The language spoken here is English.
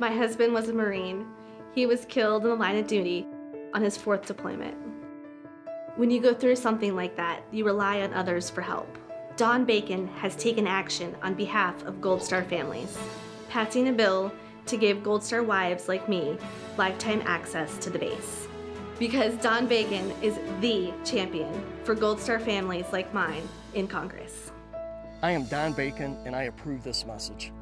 My husband was a Marine. He was killed in the line of duty on his fourth deployment. When you go through something like that, you rely on others for help. Don Bacon has taken action on behalf of Gold Star families, passing a bill to give Gold Star wives like me lifetime access to the base. Because Don Bacon is the champion for Gold Star families like mine in Congress. I am Don Bacon and I approve this message.